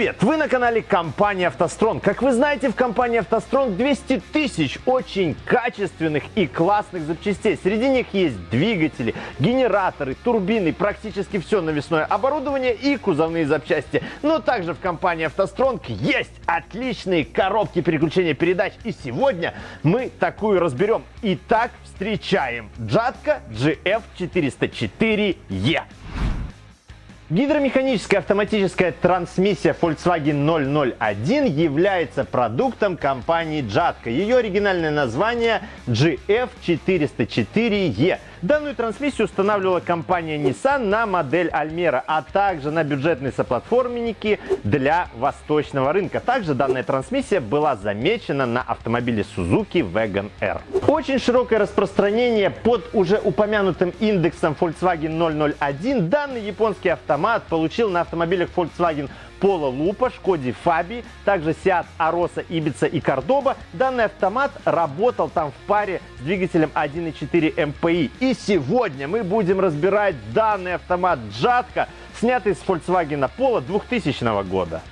Привет! Вы на канале компании «АвтоСтронг». Как вы знаете, в компании «АвтоСтронг» 200 тысяч очень качественных и классных запчастей. Среди них есть двигатели, генераторы, турбины, практически все навесное оборудование и кузовные запчасти. Но также в компании «АвтоСтронг» есть отличные коробки переключения передач. И сегодня мы такую разберем. Итак, встречаем Джатка GF404E. Гидромеханическая автоматическая трансмиссия Volkswagen 001 является продуктом компании Jatco. Ее оригинальное название GF404E. Данную трансмиссию устанавливала компания Nissan на модель Almera, а также на бюджетные соплатформенники для восточного рынка. Также данная трансмиссия была замечена на автомобиле Suzuki Wagon R. Очень широкое распространение под уже упомянутым индексом Volkswagen 001 данный японский автомат получил на автомобилях Volkswagen Polo Lupa, Шкоде Фаби, также Seat Arosa, Ibiza и Cordoba. Данный автомат работал там в паре с двигателем 1.4 MPI. И сегодня мы будем разбирать данный автомат Джатка, снятый с Volkswagen Polo 2000 года.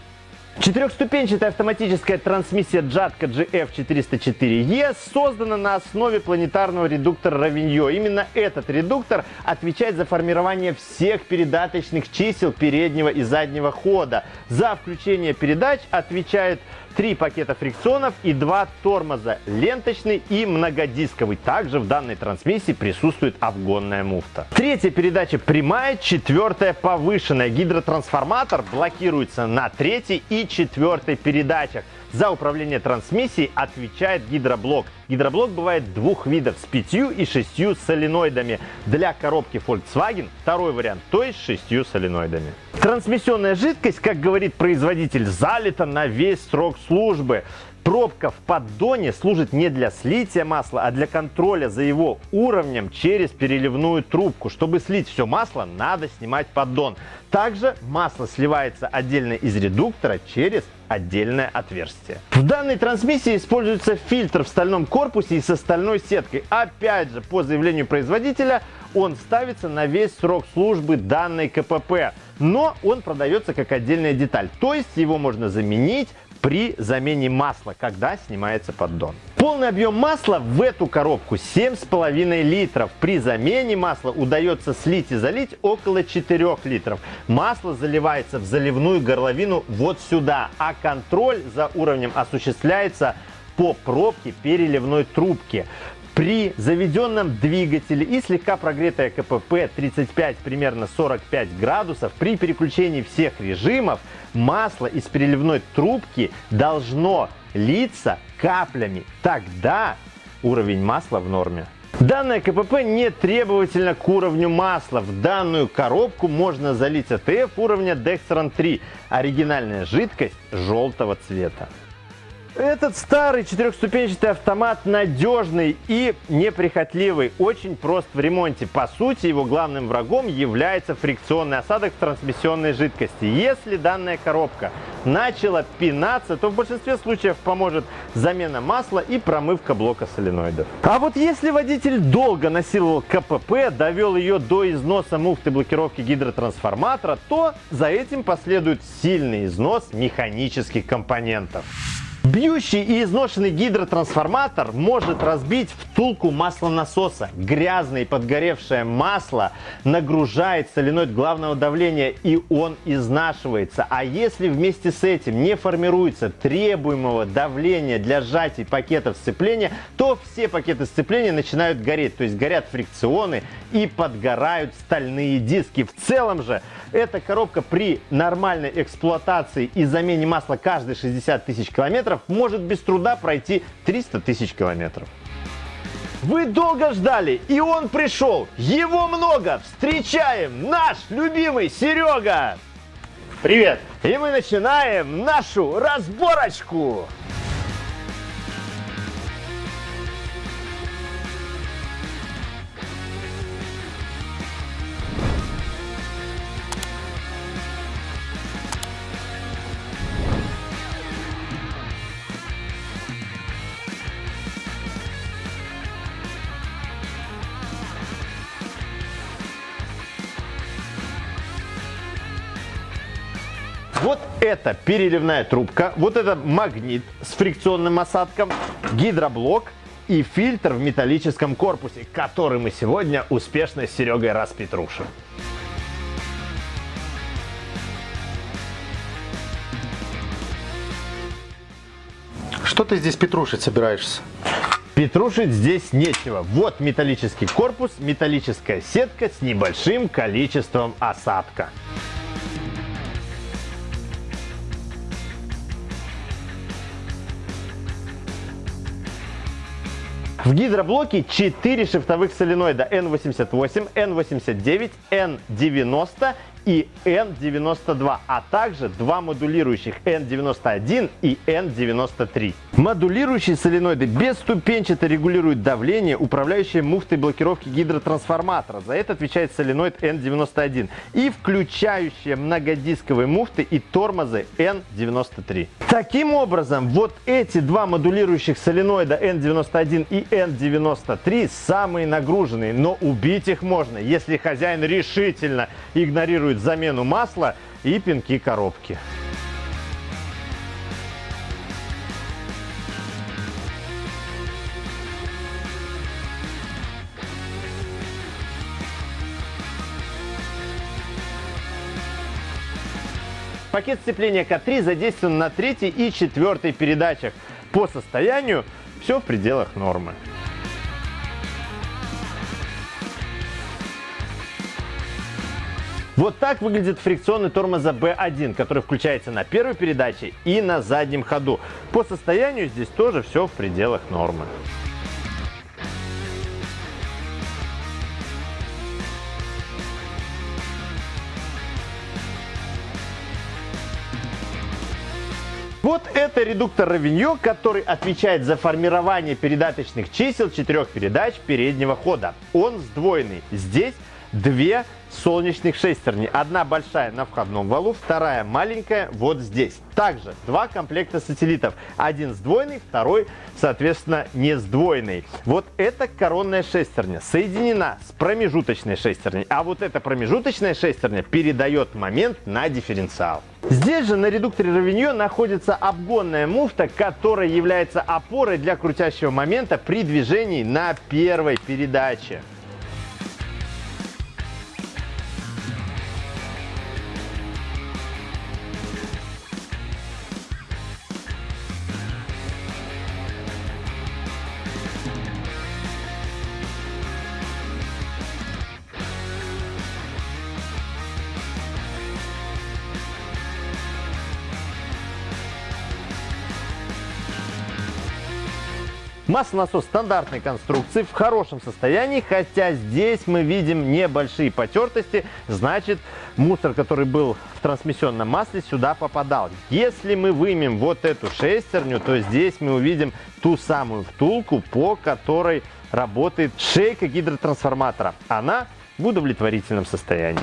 Четырехступенчатая автоматическая трансмиссия Jatco GF404E создана на основе планетарного редуктора Равиньо. Именно этот редуктор отвечает за формирование всех передаточных чисел переднего и заднего хода. За включение передач отвечает три пакета фрикционов и два тормоза, ленточный и многодисковый. Также в данной трансмиссии присутствует обгонная муфта. Третья передача прямая, четвертая повышенная. Гидротрансформатор блокируется на третьей и четвертой передачах. За управление трансмиссией отвечает гидроблок. Гидроблок бывает двух видов с пятью и шестью соленоидами. Для коробки Volkswagen второй вариант, то есть шестью соленоидами. Трансмиссионная жидкость, как говорит производитель, залита на весь срок службы. Пробка в поддоне служит не для слития масла, а для контроля за его уровнем через переливную трубку. Чтобы слить все масло, надо снимать поддон. Также масло сливается отдельно из редуктора через отдельное отверстие. В данной трансмиссии используется фильтр в стальном корпусе и со стальной сеткой. Опять же, по заявлению производителя, он ставится на весь срок службы данной КПП, но он продается как отдельная деталь, то есть его можно заменить при замене масла, когда снимается поддон. Полный объем масла в эту коробку 7,5 литров. При замене масла удается слить и залить около 4 литров. Масло заливается в заливную горловину вот сюда, а контроль за уровнем осуществляется по пробке переливной трубки. При заведенном двигателе и слегка прогретая КПП 35 примерно 45 градусов при переключении всех режимов масло из переливной трубки должно литься каплями. Тогда уровень масла в норме. Данное КПП не требовательно к уровню масла. В данную коробку можно залить АТФ уровня Dextran 3. Оригинальная жидкость желтого цвета. Этот старый четырехступенчатый автомат надежный и неприхотливый, очень прост в ремонте. По сути, его главным врагом является фрикционный осадок в трансмиссионной жидкости. Если данная коробка начала пинаться, то в большинстве случаев поможет замена масла и промывка блока соленоидов. А вот если водитель долго насиловал КПП, довел ее до износа муфты блокировки гидротрансформатора, то за этим последует сильный износ механических компонентов. Бьющий и изношенный гидротрансформатор может разбить втулку маслонасоса. Грязное и подгоревшее масло нагружает соленоид главного давления и он изнашивается. А если вместе с этим не формируется требуемого давления для сжатия пакетов сцепления, то все пакеты сцепления начинают гореть. То есть горят фрикционы и подгорают стальные диски. В целом же эта коробка при нормальной эксплуатации и замене масла каждые 60 тысяч километров может без труда пройти 300 тысяч километров. Вы долго ждали, и он пришел. Его много. Встречаем наш любимый Серега. Привет. И мы начинаем нашу разборочку. Вот это переливная трубка, вот это магнит с фрикционным осадком, гидроблок и фильтр в металлическом корпусе, который мы сегодня успешно с Серегой распетрушим. Что ты здесь петрушить собираешься? Петрушить здесь нечего. Вот металлический корпус, металлическая сетка с небольшим количеством осадка. В гидроблоке 4 шифтовых соленоида. N88, N89, N90 и N92, а также два модулирующих N91 и N93. Модулирующие соленоиды бесступенчато регулируют давление, управляющее муфтой блокировки гидротрансформатора. За это отвечает соленоид N91 и включающие многодисковые муфты и тормозы N93. Таким образом, вот эти два модулирующих соленоида N91 и N93 самые нагруженные, но убить их можно, если хозяин решительно игнорирует делают замену масла и пинки коробки. Пакет сцепления К3 задействован на третьей и четвертой передачах. По состоянию все в пределах нормы. Вот так выглядит фрикционный тормоза B1, который включается на первой передаче и на заднем ходу. По состоянию здесь тоже все в пределах нормы. Вот это редуктор Равиньо, который отвечает за формирование передаточных чисел четырех передач переднего хода. Он сдвоенный. Здесь две солнечных шестерни. Одна большая на входном валу, вторая маленькая вот здесь. Также два комплекта сателлитов. Один сдвоенный, второй, соответственно, не сдвоенный. Вот эта коронная шестерня соединена с промежуточной шестерней. А вот эта промежуточная шестерня передает момент на дифференциал. Здесь же на редукторе Равиньо находится обгонная муфта, которая является опорой для крутящего момента при движении на первой передаче. Маслонасос стандартной конструкции в хорошем состоянии, хотя здесь мы видим небольшие потертости, значит мусор, который был в трансмиссионном масле, сюда попадал. Если мы вымем вот эту шестерню, то здесь мы увидим ту самую втулку, по которой работает шейка гидротрансформатора. Она в удовлетворительном состоянии.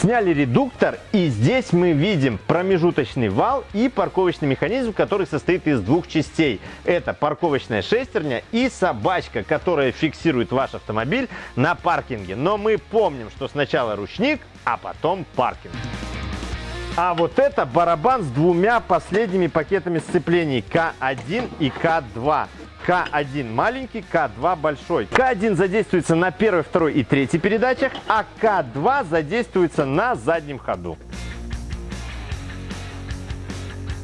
Сняли редуктор и здесь мы видим промежуточный вал и парковочный механизм, который состоит из двух частей. Это парковочная шестерня и собачка, которая фиксирует ваш автомобиль на паркинге. Но мы помним, что сначала ручник, а потом паркинг. А вот это барабан с двумя последними пакетами сцеплений К1 и К2. К1 маленький, К2 большой. К1 задействуется на первой, второй и третьей передачах, а К2 задействуется на заднем ходу.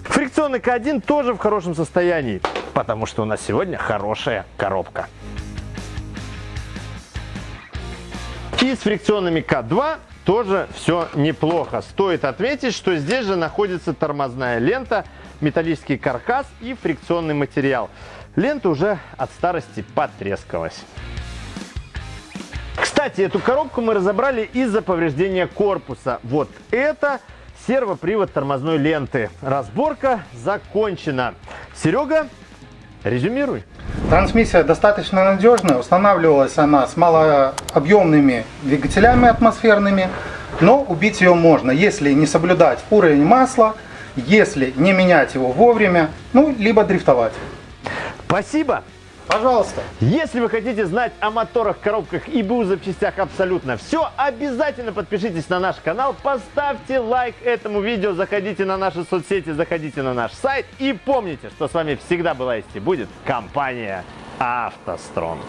Фрикционный К1 тоже в хорошем состоянии, потому что у нас сегодня хорошая коробка. И с фрикционными К2 тоже все неплохо. Стоит отметить, что здесь же находится тормозная лента, металлический каркас и фрикционный материал. Лента уже от старости потрескалась. Кстати, эту коробку мы разобрали из-за повреждения корпуса. Вот это сервопривод тормозной ленты. Разборка закончена. Серега, резюмируй. Трансмиссия достаточно надежная. Устанавливалась она с малообъемными двигателями атмосферными. Но убить ее можно, если не соблюдать уровень масла, если не менять его вовремя, ну, либо дрифтовать. Спасибо! Пожалуйста. Если вы хотите знать о моторах, коробках и БУ запчастях абсолютно все, обязательно подпишитесь на наш канал, поставьте лайк этому видео, заходите на наши соцсети, заходите на наш сайт и помните, что с вами всегда была есть и будет компания «АвтоСтронг».